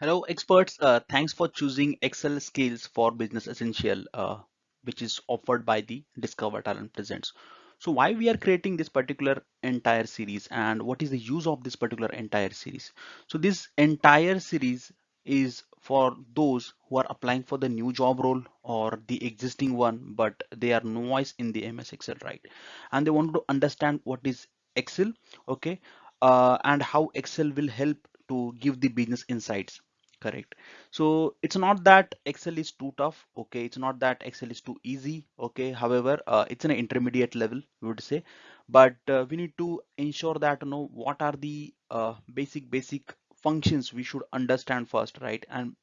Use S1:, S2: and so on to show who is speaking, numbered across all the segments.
S1: Hello, experts. Uh, thanks for choosing Excel Skills for Business Essential, uh, which is offered by the Discover Talent Presents. So, why we are creating this particular entire series and what is the use of this particular entire series? So, this entire series is for those who are applying for the new job role or the existing one, but they are novice in the MS Excel, right? And they want to understand what is Excel, okay, uh, and how Excel will help to give the business insights correct. So it's not that excel is too tough okay? It's not that excel is too easy okay? However uh, it's an intermediate level we would say. But uh, we need to ensure that you know what are the uh, basic basic functions we should understand first right? And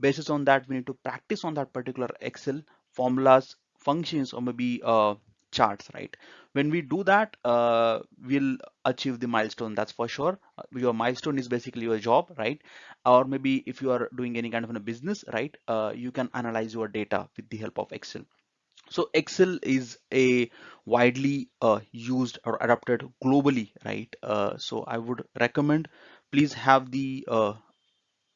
S1: basis on that we need to practice on that particular excel formulas functions or maybe uh, charts right? When we do that uh, we'll achieve the milestone that's for sure. Uh, your milestone is basically your job right? Or maybe if you are doing any kind of a business right uh, you can analyze your data with the help of excel. So excel is a widely uh, used or adopted globally right? Uh, so i would recommend please have the uh,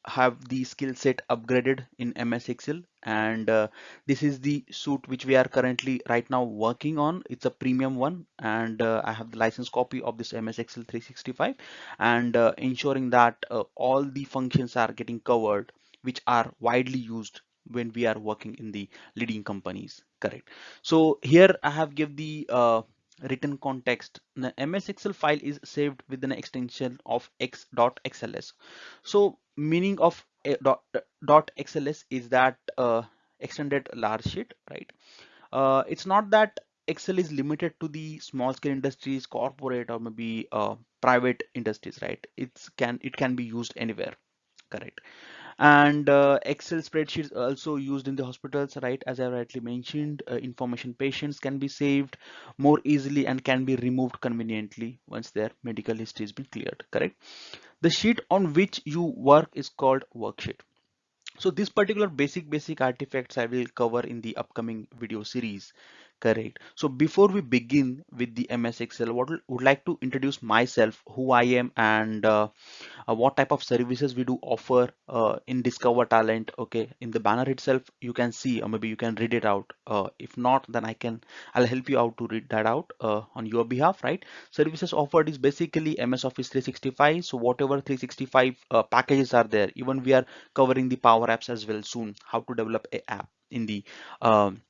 S1: have the skill set upgraded in MS Excel. And uh, this is the suit which we are currently right now working on. It's a premium one. And uh, I have the license copy of this MS Excel 365 and uh, ensuring that uh, all the functions are getting covered which are widely used when we are working in the leading companies. Correct. So here I have give the uh, written context. The ms excel file is saved with an extension of x.xls so meaning of dot, dot xls is that uh, extended large sheet right? Uh, it's not that excel is limited to the small scale industries corporate or maybe uh, private industries right? It's can it can be used anywhere correct and uh, excel spreadsheets also used in the hospitals right? As i rightly mentioned uh, information patients can be saved more easily and can be removed conveniently once their medical history has been cleared correct? The sheet on which you work is called worksheet. So this particular basic basic artifacts i will cover in the upcoming video series Correct. So before we begin with the MS Excel, what would like to introduce myself, who I am, and uh, uh, what type of services we do offer uh, in Discover Talent. Okay, in the banner itself, you can see, or maybe you can read it out. Uh, if not, then I can, I'll help you out to read that out uh, on your behalf, right? Services offered is basically MS Office 365. So whatever 365 uh, packages are there, even we are covering the Power Apps as well soon. How to develop a app in the um,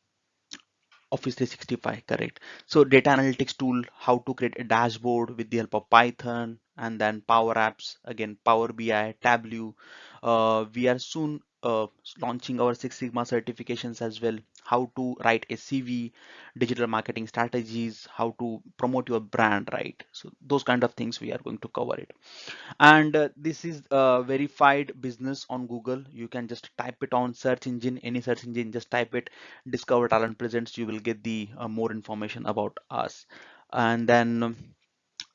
S1: Office 365, correct. So data analytics tool, how to create a dashboard with the help of Python and then Power Apps, again, Power BI, Tableau. Uh, we are soon uh, launching our Six Sigma certifications as well. How to write a CV, digital marketing strategies, how to promote your brand, right? So those kind of things we are going to cover it and uh, this is a verified business on google you can just type it on search engine any search engine just type it discover talent presents you will get the uh, more information about us and then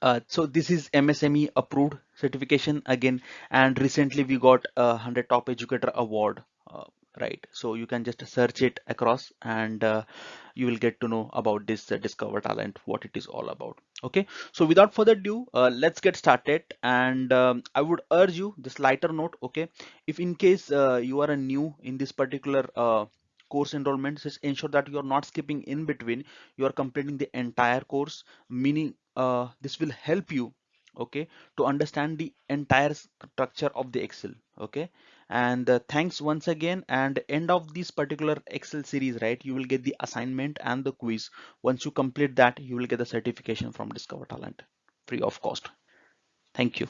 S1: uh, so this is msme approved certification again and recently we got a 100 top educator award uh, right? So you can just search it across and uh, you will get to know about this uh, discover talent what it is all about. Okay? So without further ado uh, let's get started and um, i would urge you this lighter note okay? If in case uh, you are a new in this particular uh, course enrollment just ensure that you are not skipping in between. You are completing the entire course meaning uh, this will help you okay to understand the entire structure of the excel okay? And uh, thanks once again and end of this particular excel series right you will get the assignment and the quiz. Once you complete that you will get the certification from discover talent free of cost. Thank you